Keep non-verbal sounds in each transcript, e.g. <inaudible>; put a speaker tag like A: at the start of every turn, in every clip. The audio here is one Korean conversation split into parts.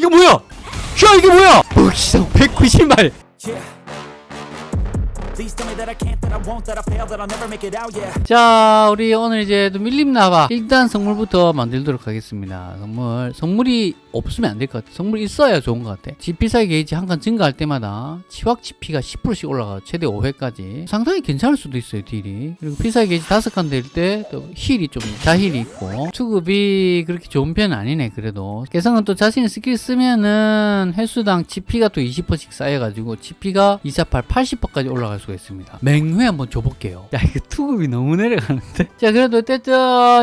A: 이거 뭐야 야 이게 뭐야 벅시상 190마리
B: Yeah. Please tell me that I can't, that I won't, that I fail, that I'll never make it out, yeah.
A: 자 우리 오늘 이제 또 밀림 나봐 일단 선물부터 만들도록 하겠습니다 선물 선물이 없으면 안 될 것 같아. 선물이 있어야 좋은 것 같아. 지 필살기 게이지 한 칸 증가할 때마다 치확 치피가 10%씩 올라가 최대 5회까지. 상당히 괜찮을 수도 있어요 딜이. 그리고 필살기 게이지 다섯 칸 될 때 또 힐이 좀 자힐이 있고. 수급이 그렇게 좋은 편은 아니네 그래도. 개성은 또 자신의 스킬 쓰면은 횟수당 치피가 또 20%씩 쌓여가지고 치피가 248 80%까지 올라갈 수가 있습니다. 맹회 한번 줘볼게요. 야 이거 투급이 너무 내려가는데? 자 그래도 어쨌든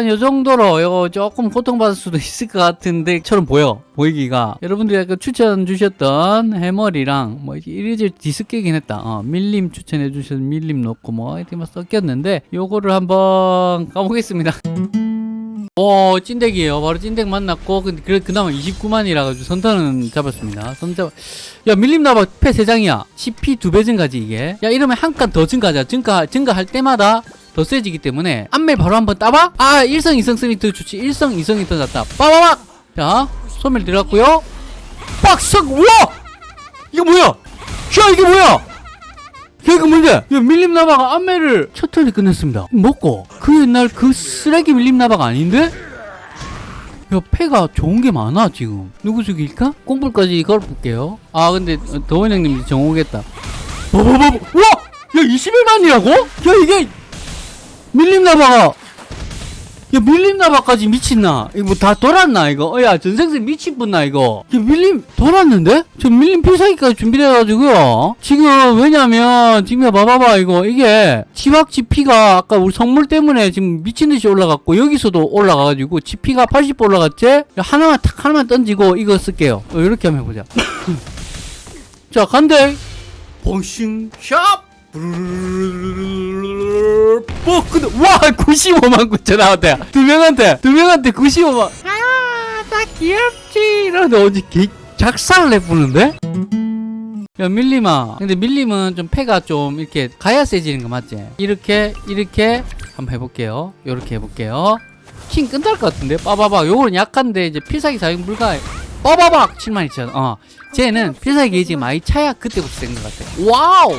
A: 요 정도로 이거 조금 고통받을 수도 있을 것 같은데 처럼 보여 보이기가 여러분들이 아까 추천 주셨던 해머리랑 뭐 이리저리 뒤섞이긴 했다. 어, 밀림 추천해 주셔서 밀림 넣고 뭐 이렇게 막 섞였는데 요거를 한번 까보겠습니다. 오 찐덱이에요. 바로 찐덱 만났고 근데 그래 그나마 29만이라 가지고 선턴은 잡았습니다. 선잡 야 밀림 나봐. 패 3장이야. CP 2배 증가지 이게. 야 이러면 한 칸 더 증가하자. 증가 증가할 때마다 더 세지기 때문에. 안멜 바로 한번 따봐. 아 1성 2성 쓰면 더 좋지. 1성 2성이 더 낫다. 빠바박 자 소멸 들어갔고요. 빡석 우와! 이거 뭐야? 야 이게 뭐야? 야 이거 뭔데? 야 밀림 나바가 안멜을 첫 턴에 끝냈습니다. 먹고. 그 옛날 그 쓰레기 밀림 나바가 아닌데? 야 패가 좋은 게 많아 지금. 누구 죽일까? 꽁불까지 걸어볼게요. 아 근데 더원 형님 정 오겠다. 뭐뭐뭐 와! 야 21만이라고? 야 이게 밀림나바가 야 밀림나바까지 미친나? 이거 뭐 다 돌았나 이거? 어, 야 전생생 미친분나 이거? 야 밀림 돌았는데? 저 밀림 필살기까지 준비돼가지고요. 지금 왜냐면 지금 봐봐봐 이거. 이게 지박 지 피가 아까 우리 성물 때문에 지금 미친듯이 올라갔고 여기서도 올라가가지고 지피가 80 올라갔지? 야, 하나만 탁 하나만 던지고 이거 쓸게요. 어, 이렇게 한번 해보자. <laughs> 자 간대. 봉싱 샵 뭐 근데 와 95만 9천 나왔대 두 명한테 두 명한테 95만. 아나 귀엽지. 이러는데 어디 개 작살을 내보는데? 야 밀림아. 근데 밀림은 좀 패가 좀 이렇게 가야 세지는 거 맞지? 이렇게 이렇게. 한번 해볼게요. 요렇게 해볼게요. 킹 끝날 것 같은데? 빠바박. 요거는 약한데 이제 필살기 사용 불가해. 빠바박! 7만 2천. 어. 쟤는 필살기 게이지 많이 차야 그때부터 센것 같아. 와우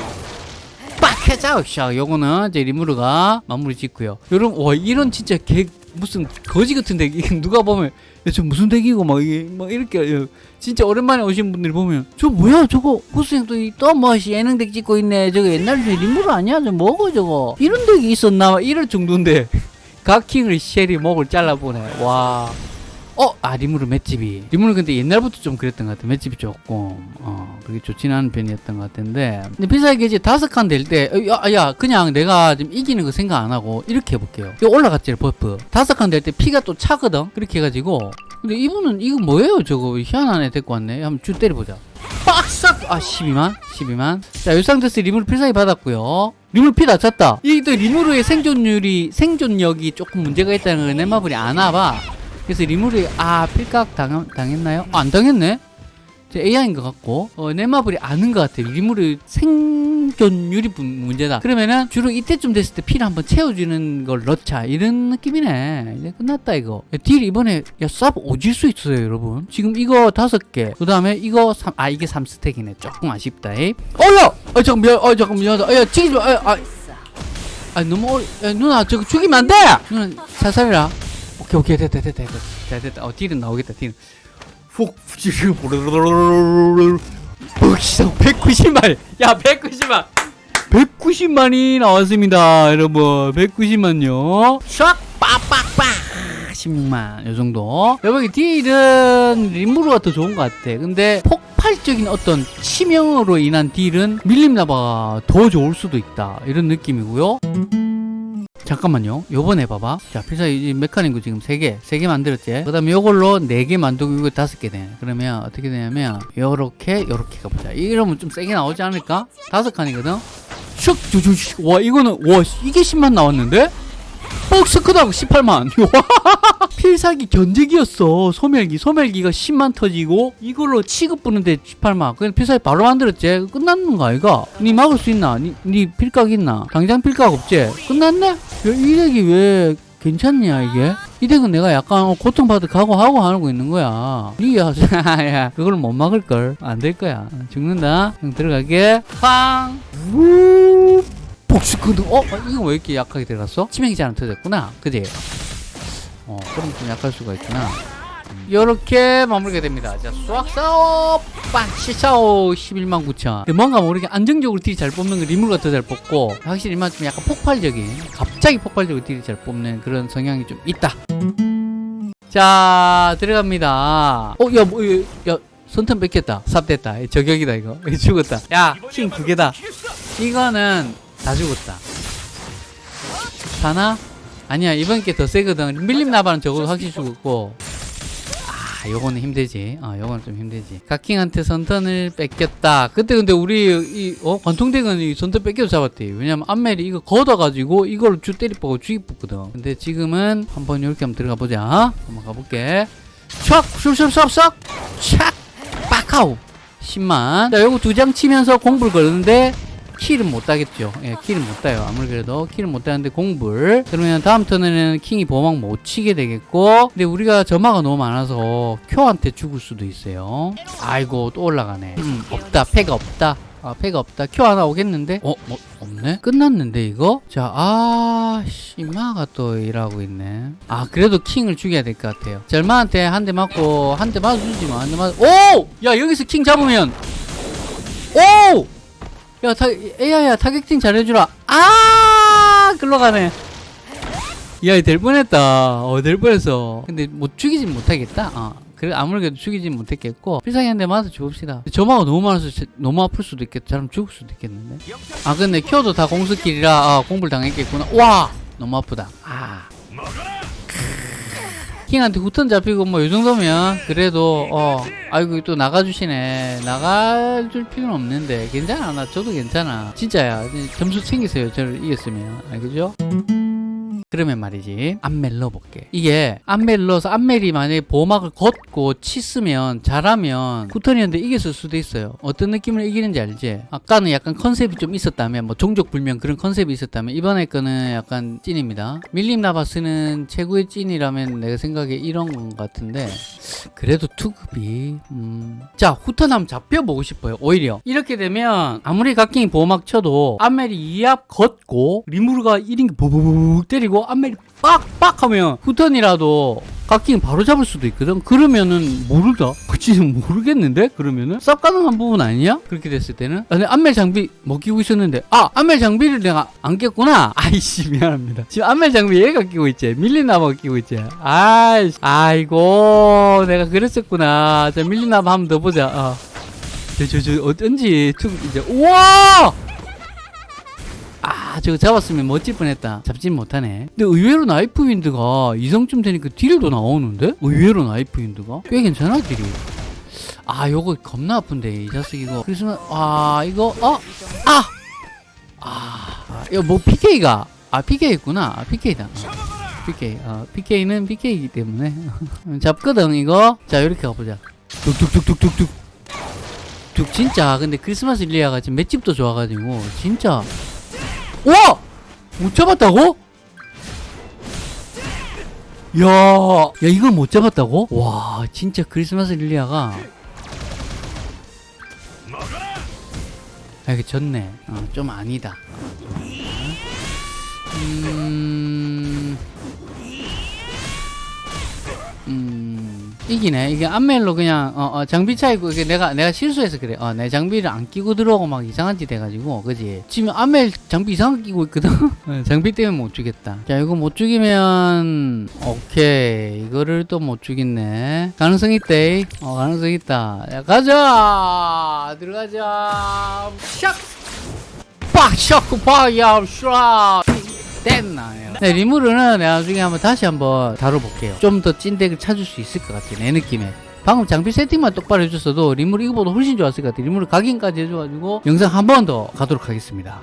A: 빡 해자 샤 요거는 이제 리무르가 마무리 짓고요. 여러분 와 이런 진짜 개 무슨 거지 같은 덱. 누가 보면 야, 저 무슨 덱이고 막 이게 막 이렇게 야, 진짜 오랜만에 오신 분들이 보면 저 뭐야 저거? 구스형 또또뭐 예능 덱 찍고 있네. 저거 옛날 저 리무르 아니야? 저 뭐고 저거? 이런 덱이 있었나? 이럴 정도인데. <laughs> 각킹을 쉘이 목을 잘라보네. 와 어? 아 리무르 맷집이. 리무르 근데 옛날부터 좀 그랬던 것 같아 맷집이 조금 어 그게 좋진 않은 편이었던 것 같은데. 근데 필살기 이제 다섯 칸 될 때 야, 야 그냥 내가 좀 이기는 거 생각 안 하고 이렇게 해볼게요. 이거 올라갔지 buff. 다섯 칸 될 때 피가 또 차거든? 그렇게 해가지고. 근데 이분은 이거 뭐예요? 저거 희한한 애 데리고 왔네. 한번 쭉 때려보자. 빡싹 아 12만? 12만? 자이 상태에서 리무르 필살기 받았고요. 리무르 피 낮췄다. 이게 또 리무르의 생존율이 생존력이 조금 문제가 있다는 걸 넷마블이 아나봐 그래서 리무르 아 필각 당, 당했나요? 아, 안 당했네? 제 AI인 것 같고 어, 넷마블이 아는 것 같아요. 리무르 생존율이 문- 문제다. 그러면은 주로 이때쯤 됐을 때 피를 한번 채워주는 걸 넣자. 이런 느낌이네. 이제 끝났다 이거. 야, 딜 이번에 야쌉 오질 수 있어요 여러분. 지금 이거 다섯 개그 다음에 이거 삼, 아 이게 3스택이네. 조금 아쉽다. 이. 어야! 아 잠깐 미안 아 잠깐 미안하다 야 튀기지 마. 아, 아, 아 너무 어리 야, 누나 저거 죽이면 안돼! 누나 살살해라 오케이 오케이. 됐다 됐다 됐다 됐다 됐다 어 딜은 나오겠다 딜은. 푹 지금 벅시상 190만 야 190만 190만이 나왔습니다 여러분 190만요 샥 빠빡빡 16만 요 정도 여기 딜은 림무르가 더 좋은 것 같아 근데 폭발적인 어떤 치명으로 인한 딜은 밀림나바가 더 좋을 수도 있다 이런 느낌이고요 잠깐만요. 요번에 봐봐. 자, 필사 이 메카닉도 지금 3개, 3개 만들었지? 그 다음에 요걸로 4개 만들고 이거 5개 돼. 그러면 어떻게 되냐면, 요렇게, 요렇게 가보자. 이러면 좀 세게 나오지 않을까? 다섯 칸이거든? 슉, 쭈쭈, 와, 이거는, 와, 이게 10만 나왔는데? 박스 크다고 18만. <laughs> 필살기 견제기였어. 소멸기. 소멸기가 10만 터지고 이걸로 취급 부는데 18만. 그냥 필살기 바로 만들었지. 끝났는 거 아이가? 니 막을 수 있나? 니, 니 필각 있나? 당장 필각 없지? 끝났네? 야, 이 덱이 왜 괜찮냐 이게? 이 덱은 내가 약간 어, 고통받을 각오하고 하고 있는 거야. 리야, <laughs> 야, 그걸 못 막을걸. 안 될 거야. 죽는다. 형 들어갈게. 팡! 우! 복수코드. 어? 어, 이거 왜 이렇게 약하게 들어갔어? 치명이 잘 안 터졌구나. 그지? 어, 그럼 좀 약할 수가 있구나. 이렇게 마무리가 됩니다. 자, 수학 사업 빠치샤오 11만 9천. 뭔가 모르게 안정적으로 딜이 잘 뽑는 거 리물가 더잘 뽑고 확실히 이만 좀 약간 폭발적인 갑자기 폭발적으로 딜이 잘 뽑는 그런 성향이 좀 있다. 자, 들어갑니다. 어, 야, 뭐, 야, 야 손턴 뺏겼다. 삽됐다. 저격이다 이거. 죽었다. 야, 킹 두 개다. 이거는 다 죽었다. 사나? 아니야 이번 게 더 세거든. 밀림 나바는 적어도 확실히 죽었고. 아 요거는 힘들지. 아 요거는 좀 힘들지. 각킹한테 선턴을 뺏겼다. 그때 근데 우리 이 어? 관통덱은 이 선턴 뺏겨서 잡았대 왜냐면 암멜이 이거 걷어가지고 이걸 주 때리 뽑고 죽이 뽑거든. 근데 지금은 한번 이렇게 한번 들어가 보자. 한번 가볼게. 촥! 슉슉슉슉 촥! 빡하우 10만. 자 요거 두 장 치면서 공불 걸는데 킬은 못 따겠죠. 예, 킬은 못 따요. 아무리 그래도 킬은 못 따는데 공불. 그러면 다음 턴에는 킹이 보막 못 치게 되겠고. 근데 우리가 점화가 너무 많아서 큐한테 죽을 수도 있어요. 아이고 또 올라가네. 음, 없다. 패가 없다. 아, 패가 없다. 큐 하나 오겠는데? 어, 뭐, 없네? 끝났는데, 이거? 자, 아, 씨마가 또 일하고 있네. 아, 그래도 킹을 죽여야 될 것 같아요. 절마한테 한 대 맞고, 한 대 맞아주지 마. 한대 맞아. 오! 야, 여기서 킹 잡으면, 오! 야, 타, AI야, targeting 잘해주라. 아, 글로 가네. 야, 될 뻔했다. 어, 될 뻔했어. 근데 못 죽이진 못하겠다. 어. 그래, 아무래도 죽이진 못했겠고, 필살기 한대 맞아 죽읍시다. 점화가 너무 많아서 제- 너무 아플 수도 있겠다. 사람 죽을 수도 있겠는데. 아, 근데 켜도 다 공수길이라, 아, 공불 당했겠구나. 와! 너무 아프다. 아. 킹한테 후턴 잡히고 뭐 이 정도면 그래도 어 아이고 또 나가주시네. 나가줄 필요는 없는데. 괜찮아. 나 저도 괜찮아. 진짜야. 점수 챙기세요. 저를 이겼으면. 알겠죠? 그러면 말이지 안멜 넣어볼게 이게 안멜 넣어서 안멜이 만약에 보호막을 걷고 치으면 잘하면 후턴이었는데 이겼을 수도 있어요 어떤 느낌으로 이기는지 알지? 아까는 약간 컨셉이 좀 있었다면 뭐 종족 불명 그런 컨셉이 있었다면 이번에 거는 약간 찐입니다 밀림 나바스는 최고의 찐이라면 내가 생각에 이런 건 같은데 그래도 투급이 음. 자 후턴 한번 잡혀보고 싶어요 오히려 이렇게 되면 아무리 각킹이 보호막 쳐도 안멜이 2합 걷고 리무르가 1인 보보보 때리고 안멜이 빡빡 하면 후턴이라도 각킹 바로 잡을 수도 있거든. 그러면은 모르다. 그치 모르겠는데? 그러면은? 쌉 가능한 부분 아니야? 그렇게 됐을 때는? 아, 근데 안멜 장비 못 끼고 있었는데. 아 안멜 장비를 내가 안 꼈구나. <laughs> 아이씨 미안합니다. 지금 안멜 장비 얘가 끼고 있지. 밀리나바가 끼고 있지. 아이씨 아이고 내가 그랬었구나. 자 밀리나바 한번 더 보자. 어. 저, 저, 저, 어쩐지, 투, 이제, 우와! 아, 저거 잡았으면 멋질 뻔했다. 잡진 못하네. 근데 의외로 나이프 윈드가 이성쯤 되니까 딜도 나오는데? 의외로 나이프 윈드가? 꽤 괜찮아, 딜이. 아, 요거 겁나 아픈데, 이 자식 이거. 그래서, 아, 이거, 어? 아! 아, 이거 뭐 PK가, 아, PK 있구나. 아, PK다. 어, PK. 어, PK는 PK이기 때문에. <laughs> 잡거든, 이거. 자, 이렇게 가보자. 뚝뚝뚝뚝뚝뚝. 뚝, 진짜. 근데 크리스마스 릴리아가 지금 맷집도 좋아가지고, 진짜. 와! 못 잡았다고? 야, 야, 이걸 못 잡았다고? 와, 진짜 크리스마스 릴리아가. 아, 이게 졌네. 어, 좀 아니다. 음, 이기네. 이게 안멜로 그냥, 어, 어, 장비 차이고, 이게 내가, 내가 실수해서 그래. 어, 내 장비를 안 끼고 들어오고 막 이상한 짓 해가지고, 그지? 지금 안멜 장비 이상하게 끼고 있거든? <laughs> 어, 장비 때문에 못 죽겠다. 자, 이거 못 죽이면, 오케이. 이거를 또 못 죽겠네. 가능성 있대. 어, 가능성 있다. 야, 가자! 들어가자! 샥! 빡! 샥! 빡! 야! 샤! 됐나? 네, 리무르는 나중에 한번 다시 한번 다뤄볼게요. 좀 더 찐덱을 찾을 수 있을 것 같아, 내 느낌에. 방금 장비 세팅만 똑바로 해줬어도 리무르 이거보다 훨씬 좋았을 것 같아. 리무르 각인까지 해줘가지고 영상 한 번 더 가도록 하겠습니다.